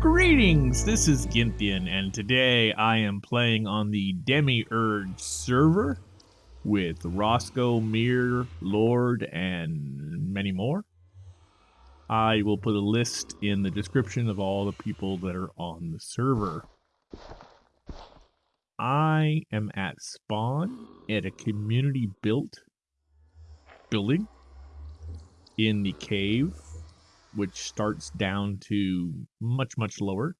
Greetings, this is Gynthian, and today I am playing on the Demiurge server with Roscoe, Mir, Lord, and many more. I will put a list in the description of all the people that are on the server. I am at spawn at a community built building in the cave which starts down to much, much lower.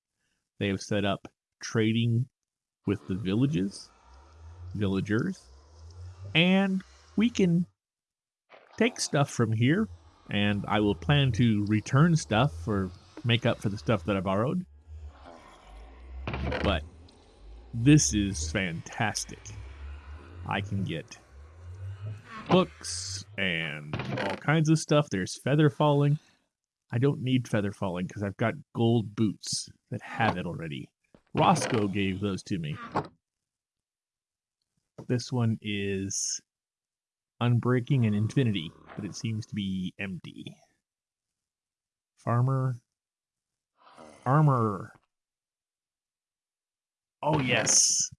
They have set up trading with the villages, villagers, and we can take stuff from here, and I will plan to return stuff or make up for the stuff that I borrowed. But this is fantastic. I can get books and all kinds of stuff. There's feather falling. I don't need feather falling because I've got gold boots that have it already. Roscoe gave those to me. This one is Unbreaking and Infinity, but it seems to be empty. Farmer. Armor. Oh, yes.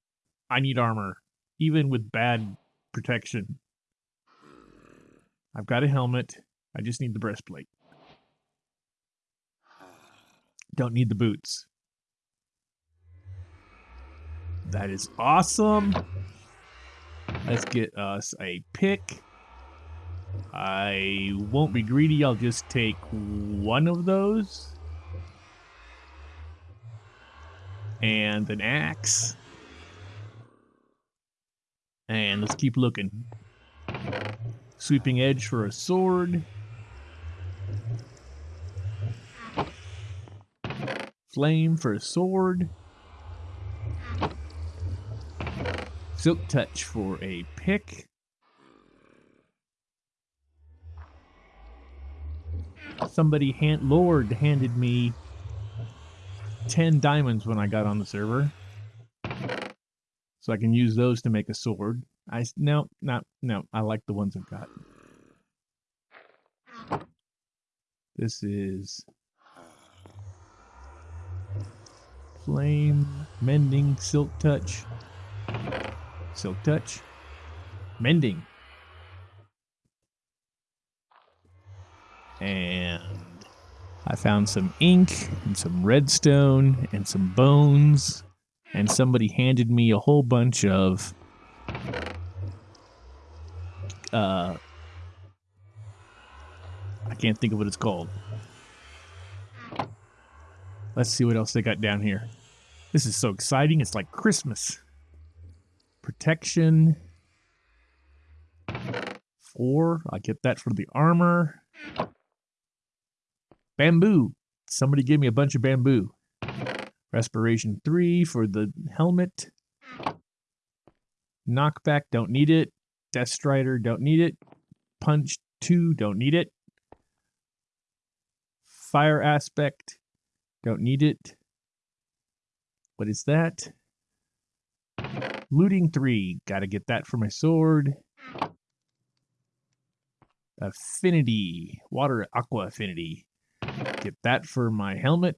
I need armor, even with bad protection. I've got a helmet. I just need the breastplate. Don't need the boots. That is awesome. Let's get us a pick. I won't be greedy. I'll just take one of those. And an axe. And let's keep looking. Sweeping edge for a sword. Flame for a sword. Silk Touch for a pick. Somebody hand Lord handed me 10 diamonds when I got on the server. So I can use those to make a sword. I no, not no, I like the ones I've got. This is Flame, Mending, Silk Touch. Silk Touch. Mending. And I found some ink and some redstone and some bones. And somebody handed me a whole bunch of uh I can't think of what it's called. Let's see what else they got down here. This is so exciting. It's like Christmas. Protection. Four. I get that for the armor. Bamboo. Somebody give me a bunch of bamboo. Respiration three for the helmet. Knockback, don't need it. Depth Strider, don't need it. Punch two, don't need it. Fire aspect, don't need it. What is that? Looting 3. Gotta get that for my sword. Affinity. Water Aqua Affinity. Get that for my helmet.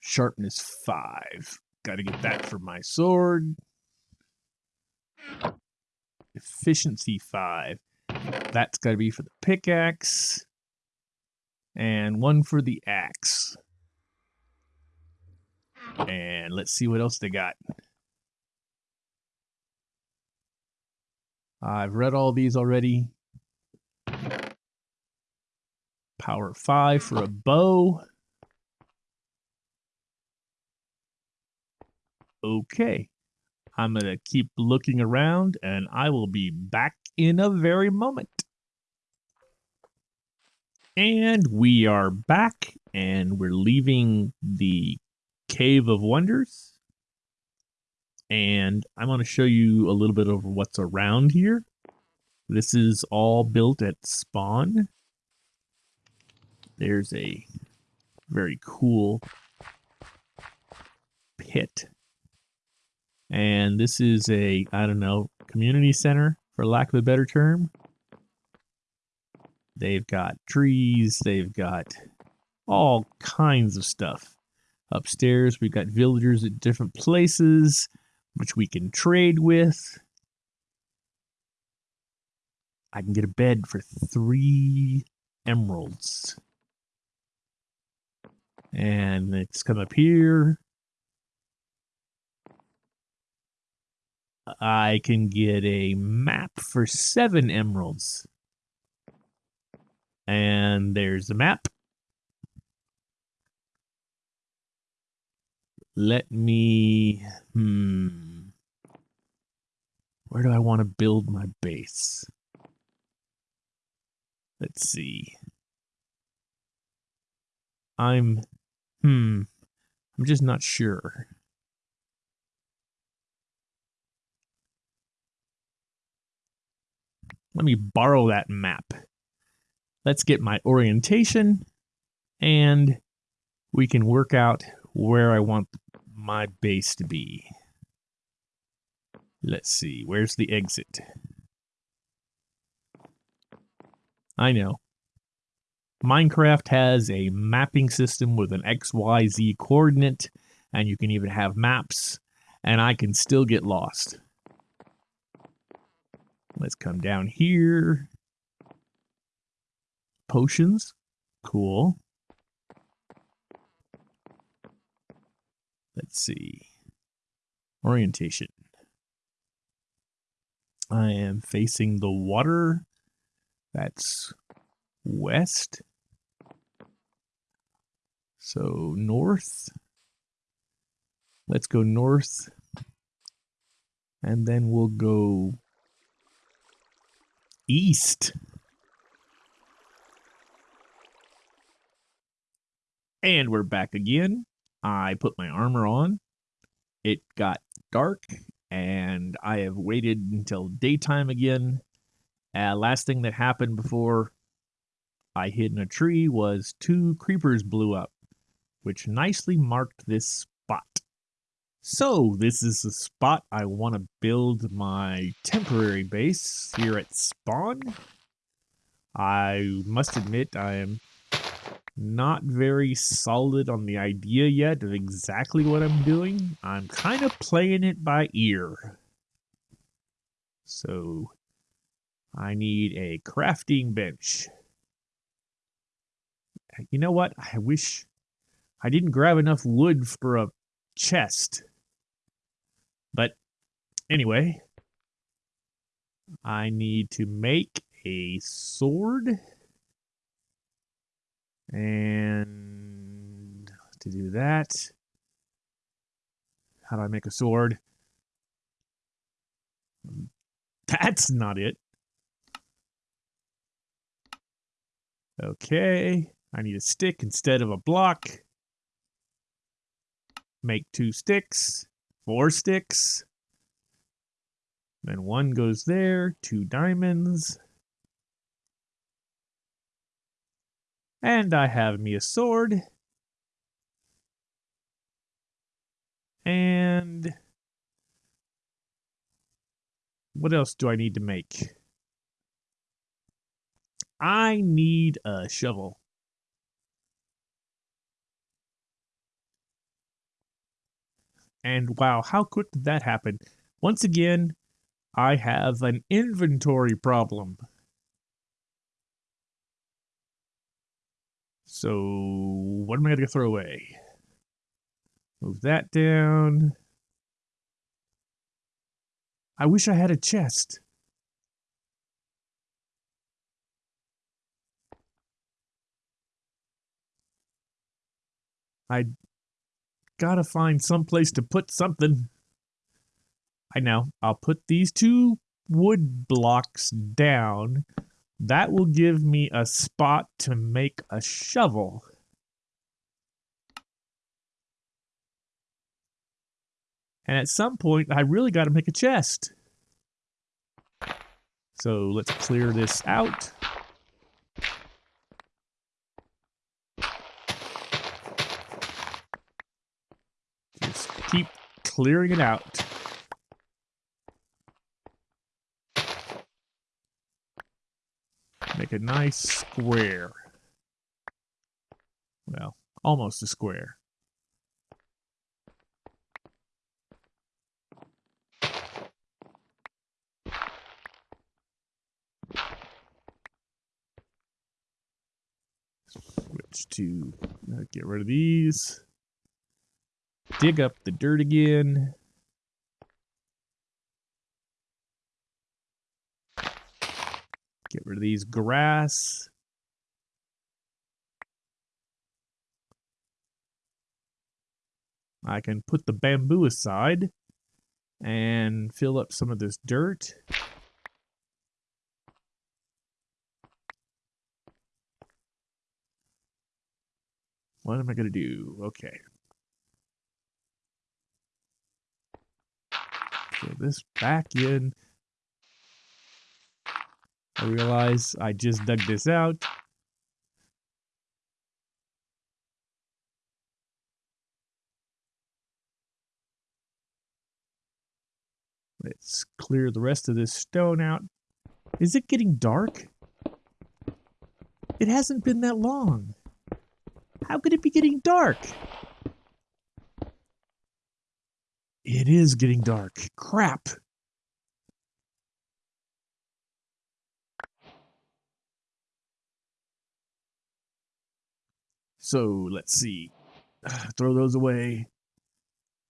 Sharpness 5. Gotta get that for my sword. Efficiency 5. That's gotta be for the pickaxe. And one for the axe. And let's see what else they got. I've read all these already. Power 5 for a bow. Okay. I'm going to keep looking around and I will be back in a very moment. And we are back and we're leaving the Cave of Wonders. And I'm going to show you a little bit of what's around here. This is all built at spawn. There's a very cool pit. And this is a, I don't know, community center, for lack of a better term. They've got trees, they've got all kinds of stuff. Upstairs, we've got villagers at different places, which we can trade with. I can get a bed for three emeralds. And let's come up here. I can get a map for seven emeralds. And there's the map. Let me, hmm. Where do I want to build my base? Let's see. I'm, hmm, I'm just not sure. Let me borrow that map. Let's get my orientation and we can work out where I want my base to be. Let's see, where's the exit? I know. Minecraft has a mapping system with an XYZ coordinate, and you can even have maps, and I can still get lost. Let's come down here. Potions. Cool. Let's see. Orientation. I am facing the water. That's west. So north. Let's go north. And then we'll go east. And we're back again. I put my armor on. It got dark, and I have waited until daytime again. Uh, last thing that happened before I hid in a tree was two creepers blew up, which nicely marked this spot. So, this is the spot I want to build my temporary base here at spawn. I must admit I am not very solid on the idea yet of exactly what I'm doing. I'm kind of playing it by ear. So I need a crafting bench. Uh, you know what? I wish I didn't grab enough wood for a chest. But anyway, I need to make a sword. And to do that, how do I make a sword? That's not it. Okay, I need a stick instead of a block. Make two sticks, four sticks. Then one goes there, two diamonds. And I have me a sword. And what else do I need to make? I need a shovel. And wow, how quick did that happen? Once again, I have an inventory problem. So what am I going to throw away? Move that down. I wish I had a chest. I gotta find some place to put something. I know. I'll put these two wood blocks down that will give me a spot to make a shovel. And at some point, I really got to make a chest. So let's clear this out. Just keep clearing it out. Make a nice square. Well, almost a square. Switch to uh, get rid of these. Dig up the dirt again. Get rid of these grass. I can put the bamboo aside and fill up some of this dirt. What am I going to do? Okay. Fill this back in. I realize I just dug this out. Let's clear the rest of this stone out. Is it getting dark? It hasn't been that long. How could it be getting dark? It is getting dark. Crap. So let's see. Ah, throw those away.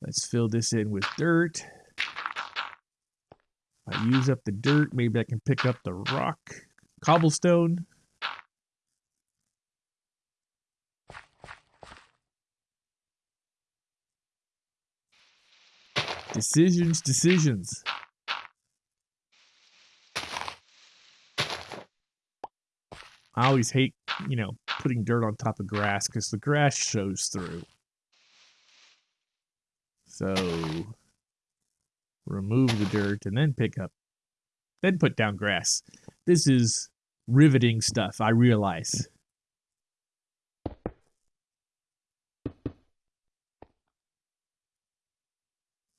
Let's fill this in with dirt. I use up the dirt, maybe I can pick up the rock, cobblestone. Decisions, decisions. I always hate, you know, putting dirt on top of grass because the grass shows through. So remove the dirt, and then pick up, then put down grass. This is riveting stuff, I realize.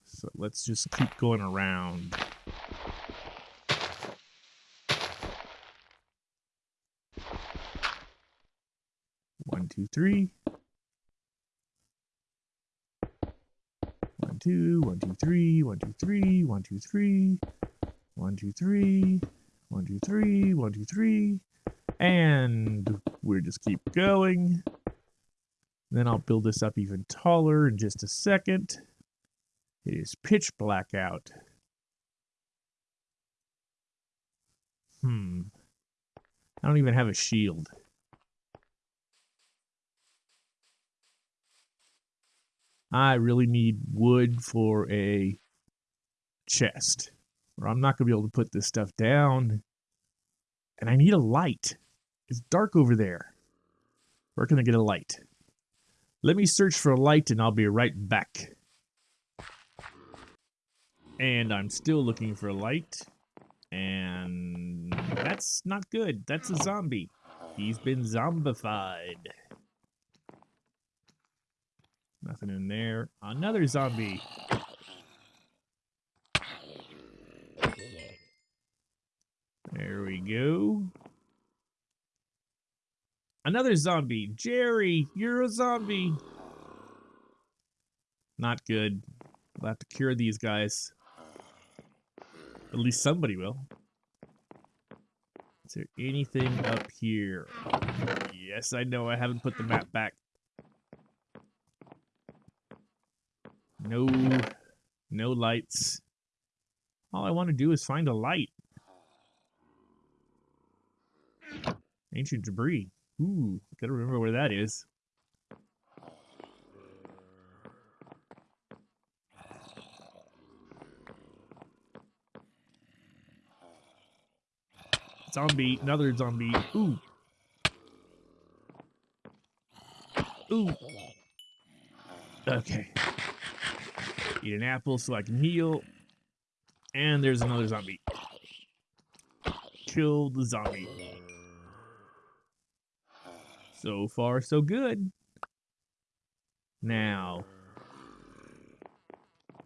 So let's just keep going around. One, two, three. two, one, two, three, one, two, three, one, two, three, one, two, three, one, two, three, one, two, three, and we'll just keep going. Then I'll build this up even taller in just a second. It is pitch black out. Hmm. I don't even have a shield. I really need wood for a chest, or I'm not going to be able to put this stuff down. And I need a light. It's dark over there. Where can I get a light? Let me search for a light and I'll be right back. And I'm still looking for a light. And that's not good. That's a zombie. He's been zombified. Nothing in there. Another zombie. There we go. Another zombie. Jerry, you're a zombie. Not good. We'll have to cure these guys. At least somebody will. Is there anything up here? Yes, I know I haven't put the map back. No, no lights. All I want to do is find a light. Ancient debris. Ooh, gotta remember where that is. Zombie, another zombie. Ooh. Ooh. Okay. Eat an apple so I can heal. And there's another zombie. Kill the zombie. So far, so good. Now,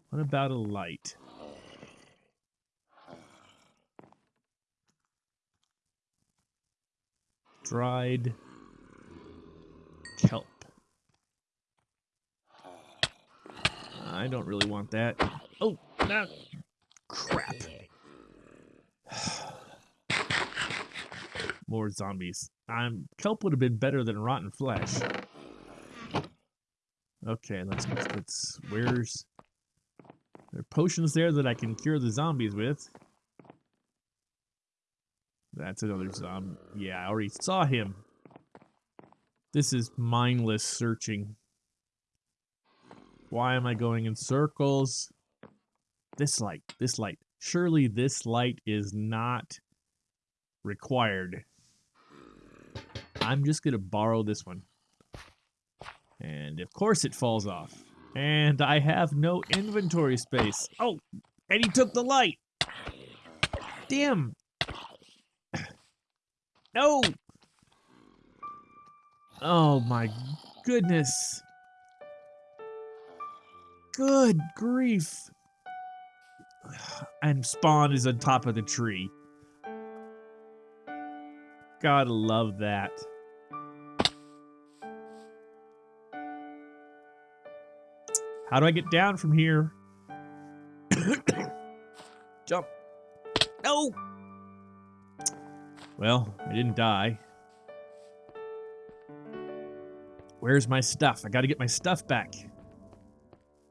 what about a light? Dried I don't really want that. Oh, no. Crap. More zombies. I'm, kelp would have been better than rotten flesh. Okay, let's, let's, where's... There are potions there that I can cure the zombies with. That's another zombie. Yeah, I already saw him. This is mindless searching. Why am I going in circles? This light, this light. Surely this light is not required. I'm just going to borrow this one. And of course it falls off. And I have no inventory space. Oh, and he took the light. Damn. No. Oh my goodness. Good grief. And Spawn is on top of the tree. Gotta love that. How do I get down from here? Jump. No! Well, I didn't die. Where's my stuff? I gotta get my stuff back.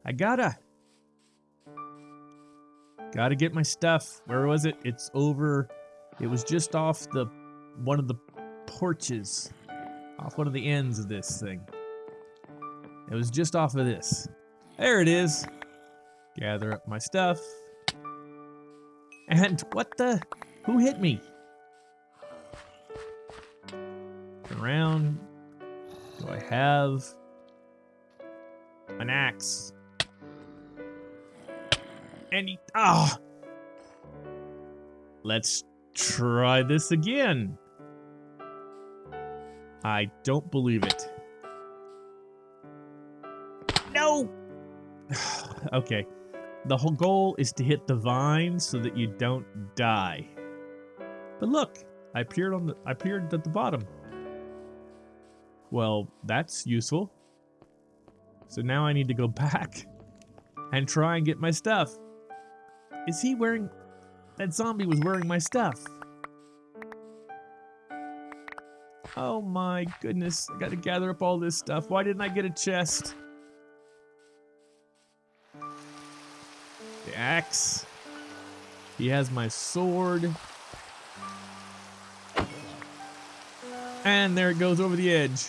I gotta. Gotta get my stuff. Where was it? It's over. It was just off the one of the porches. Off one of the ends of this thing. It was just off of this. There it is. Gather up my stuff. And what the? Who hit me? Turn around. Do I have an axe? Any? Ah! Let's try this again. I don't believe it. No! okay. The whole goal is to hit the vine so that you don't die. But look, I appeared on the I appeared at the bottom. Well, that's useful. So now I need to go back and try and get my stuff. Is he wearing... That zombie was wearing my stuff. Oh my goodness. I gotta gather up all this stuff. Why didn't I get a chest? The axe. He has my sword. And there it goes over the edge.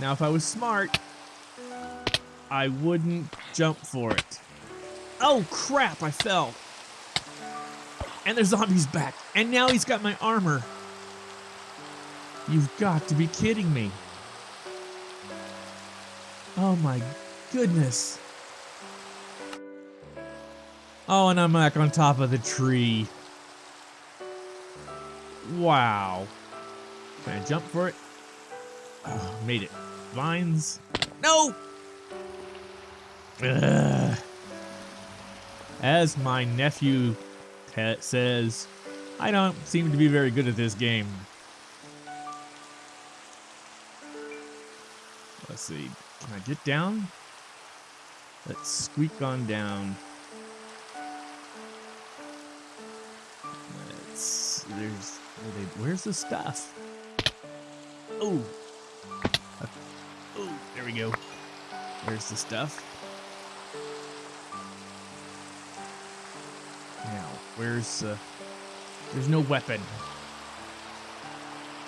Now if I was smart, I wouldn't jump for it. Oh crap, I fell. And the zombie's back. And now he's got my armor. You've got to be kidding me. Oh my goodness. Oh, and I'm back on top of the tree. Wow. Can I jump for it? Oh, made it. Vines. No! Ugh. As my nephew says, I don't seem to be very good at this game. Let's see. Can I get down? Let's squeak on down. Let's. There's. Where's the stuff? Oh. Oh, there we go. There's the stuff. Now, where's, uh, there's no weapon.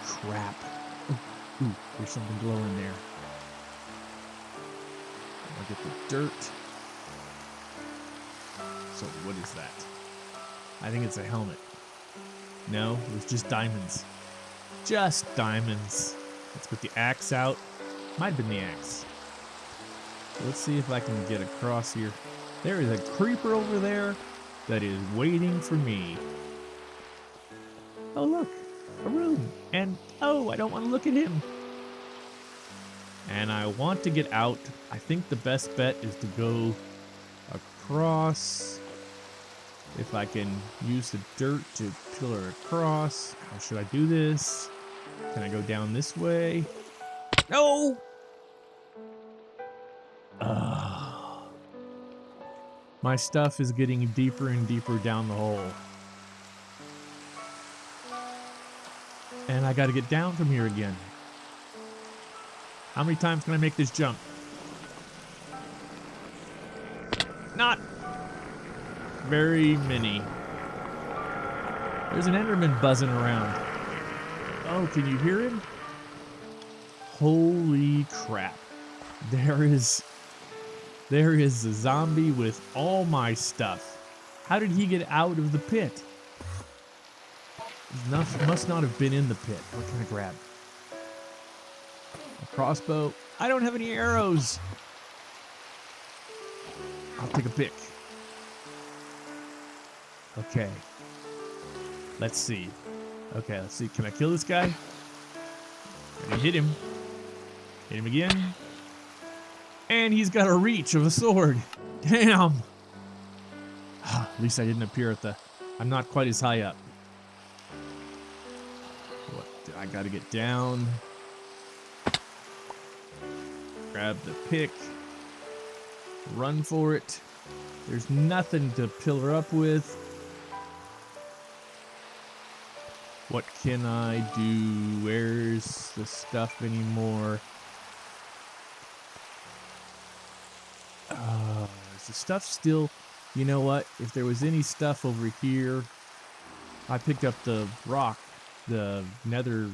Crap. Ooh, ooh there's something glowing there. I'll get the dirt. So, what is that? I think it's a helmet. No, it was just diamonds. Just diamonds. Let's put the axe out. Might have been the axe. Let's see if I can get across here. There is a creeper over there that is waiting for me. Oh, look, a room. And, oh, I don't want to look at him. And I want to get out. I think the best bet is to go across. If I can use the dirt to pillar across. How should I do this? Can I go down this way? No! My stuff is getting deeper and deeper down the hole. And I got to get down from here again. How many times can I make this jump? Not very many. There's an Enderman buzzing around. Oh, can you hear him? Holy crap. There is there is a zombie with all my stuff. How did he get out of the pit? Must not have been in the pit. What can I grab? A crossbow. I don't have any arrows. I'll take a pick. Okay. Let's see. Okay, let's see. Can I kill this guy? Hit him. Hit him again. And he's got a reach of a sword. Damn. Ah, at least I didn't appear at the... I'm not quite as high up. What? I gotta get down. Grab the pick. Run for it. There's nothing to pillar up with. What can I do? Where's the stuff anymore? Uh, is the stuff still... You know what? If there was any stuff over here... I picked up the rock. The nether...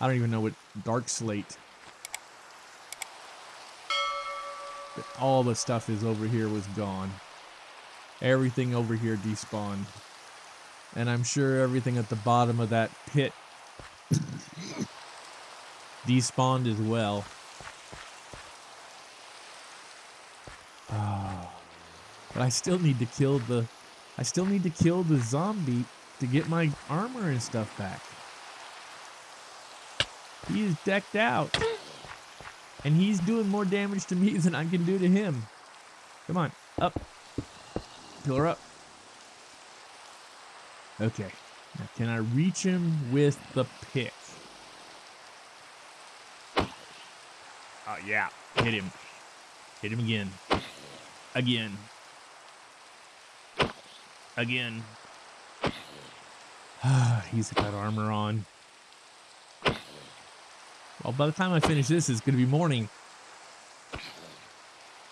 I don't even know what... Dark slate. All the stuff is over here was gone. Everything over here despawned. And I'm sure everything at the bottom of that pit despawned as well. But I still need to kill the I still need to kill the zombie to get my armor and stuff back. He is decked out. And he's doing more damage to me than I can do to him. Come on, up. Pillar up. Okay. Now, can I reach him with the pick? Oh, yeah. Hit him. Hit him again. Again. Again. He's got armor on. Well, by the time I finish this, it's going to be morning.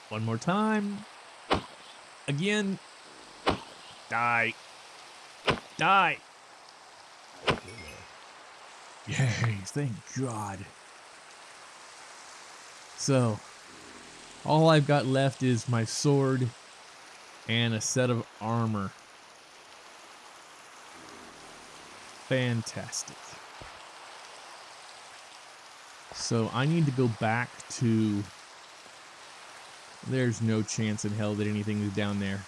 One more time. Again. Die. Die! Yay, thank God. So, all I've got left is my sword and a set of armor. Fantastic. So I need to go back to... There's no chance in hell that anything is down there.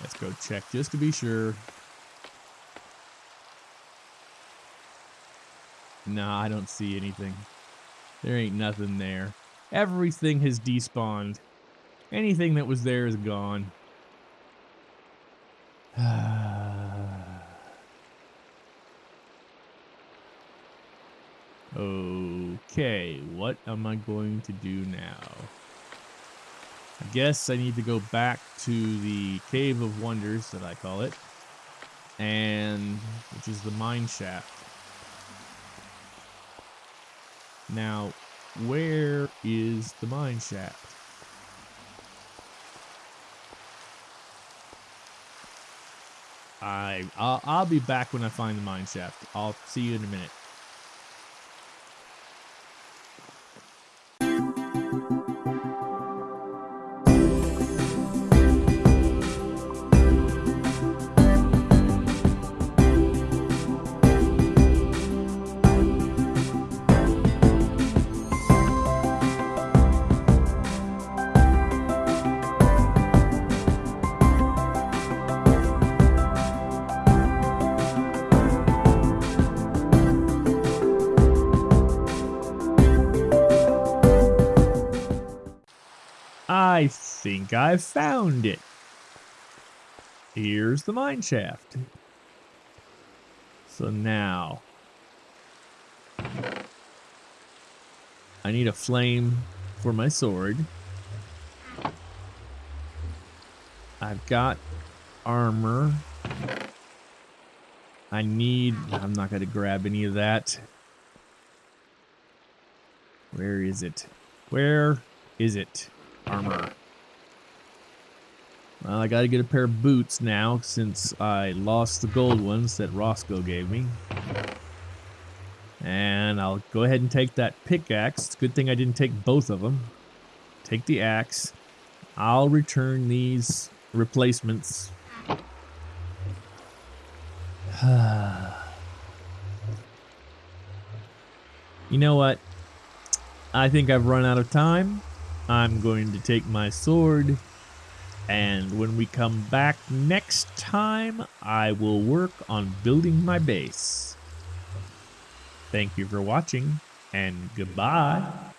Let's go check just to be sure. Nah, I don't see anything. There ain't nothing there. Everything has despawned. Anything that was there is gone. okay, what am I going to do now? I guess I need to go back to the Cave of Wonders, that I call it, and which is the mine shaft. Now, where is the mine shaft? I I'll, I'll be back when I find the mine shaft. I'll see you in a minute. Think I've found it. Here's the mine shaft. So now, I need a flame for my sword. I've got armor. I need... I'm not going to grab any of that. Where is it? Where is it? Armor. I gotta get a pair of boots now since I lost the gold ones that Roscoe gave me. And I'll go ahead and take that pickaxe. Good thing I didn't take both of them. Take the axe. I'll return these replacements. you know what? I think I've run out of time. I'm going to take my sword and when we come back next time, I will work on building my base. Thank you for watching, and goodbye.